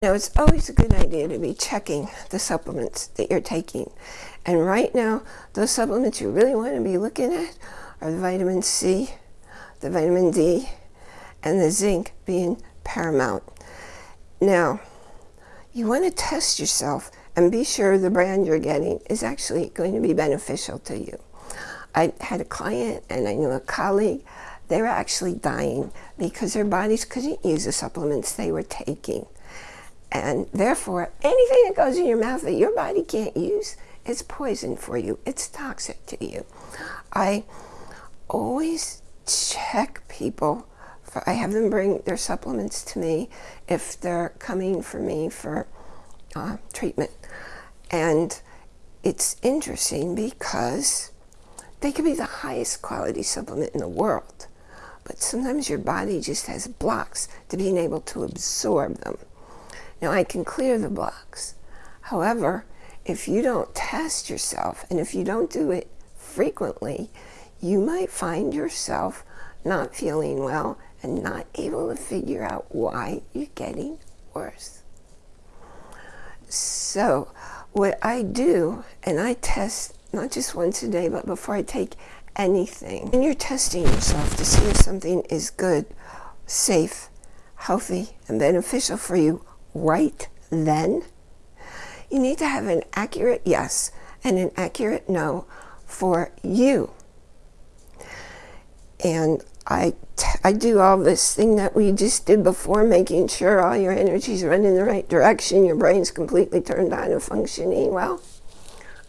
Now, it's always a good idea to be checking the supplements that you're taking. And right now, those supplements you really want to be looking at are the vitamin C, the vitamin D, and the zinc being paramount. Now, you want to test yourself and be sure the brand you're getting is actually going to be beneficial to you. I had a client and I knew a colleague, they were actually dying because their bodies couldn't use the supplements they were taking. And therefore, anything that goes in your mouth that your body can't use is poison for you. It's toxic to you. I always check people. For, I have them bring their supplements to me if they're coming for me for uh, treatment. And it's interesting because they could be the highest quality supplement in the world. But sometimes your body just has blocks to being able to absorb them. Now I can clear the blocks. However, if you don't test yourself and if you don't do it frequently, you might find yourself not feeling well and not able to figure out why you're getting worse. So what I do, and I test not just once a day, but before I take anything, and you're testing yourself to see if something is good, safe, healthy, and beneficial for you right then, you need to have an accurate yes and an accurate no for you. And I, I do all this thing that we just did before, making sure all your energies run in the right direction, your brain's completely turned on and functioning well.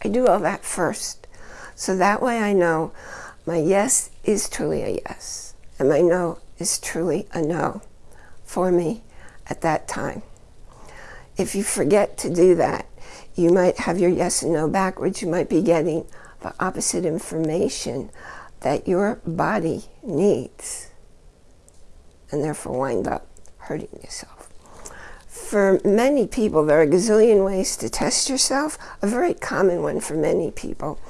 I do all that first. So that way I know my yes is truly a yes, and my no is truly a no for me at that time. If you forget to do that, you might have your yes and no backwards. You might be getting the opposite information that your body needs and therefore wind up hurting yourself. For many people, there are a gazillion ways to test yourself. A very common one for many people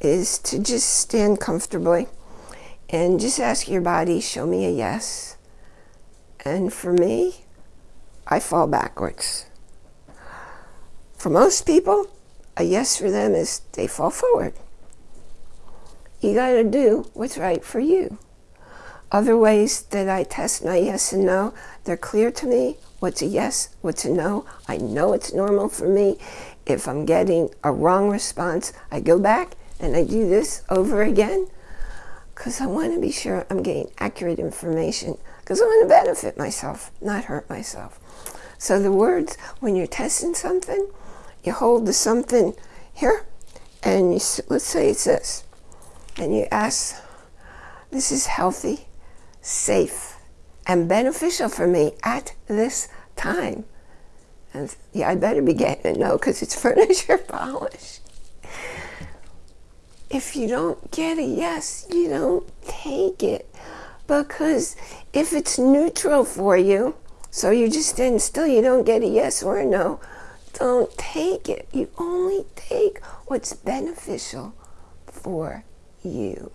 is to just stand comfortably and just ask your body, show me a yes. And for me, I fall backwards. For most people, a yes for them is they fall forward. You got to do what's right for you. Other ways that I test my yes and no, they're clear to me. What's a yes, what's a no. I know it's normal for me. If I'm getting a wrong response, I go back and I do this over again because I want to be sure I'm getting accurate information because I want to benefit myself, not hurt myself. So the words, when you're testing something, you hold the something here, and you, let's say it's this, and you ask, this is healthy, safe, and beneficial for me at this time. And yeah, I better be getting it no, because it's furniture polish. If you don't get a yes, you don't take it. Because if it's neutral for you, so you're just standing still, you don't get a yes or a no, don't take it. You only take what's beneficial for you.